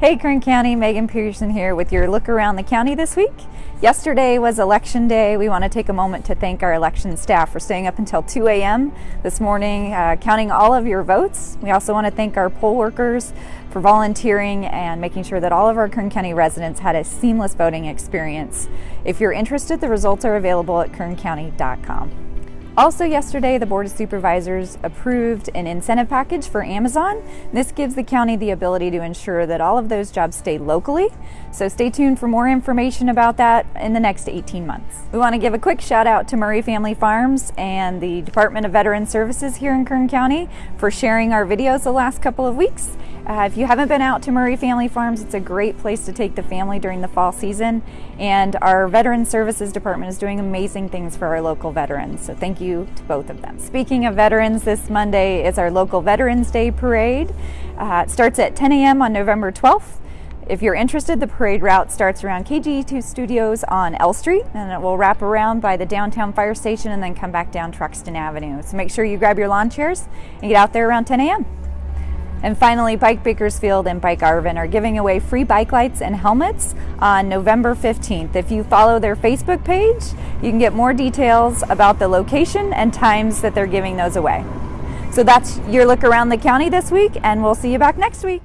Hey Kern County, Megan Pearson here with your look around the county this week. Yesterday was election day. We want to take a moment to thank our election staff for staying up until 2 a.m. this morning uh, counting all of your votes. We also want to thank our poll workers for volunteering and making sure that all of our Kern County residents had a seamless voting experience. If you're interested, the results are available at kerncounty.com. Also yesterday, the Board of Supervisors approved an incentive package for Amazon. This gives the county the ability to ensure that all of those jobs stay locally. So stay tuned for more information about that in the next 18 months. We want to give a quick shout out to Murray Family Farms and the Department of Veteran Services here in Kern County for sharing our videos the last couple of weeks. Uh, if you haven't been out to Murray Family Farms, it's a great place to take the family during the fall season. And our Veteran Services Department is doing amazing things for our local veterans. So thank you to both of them. Speaking of veterans, this Monday is our local Veterans Day Parade. Uh, it starts at 10 a.m. on November 12th. If you're interested, the parade route starts around KGET Studios on L Street and it will wrap around by the downtown fire station and then come back down Truxtun Avenue. So make sure you grab your lawn chairs and get out there around 10 a.m. And finally, Bike Bakersfield and Bike Arvin are giving away free bike lights and helmets on November 15th. If you follow their Facebook page, you can get more details about the location and times that they're giving those away. So that's your look around the county this week, and we'll see you back next week.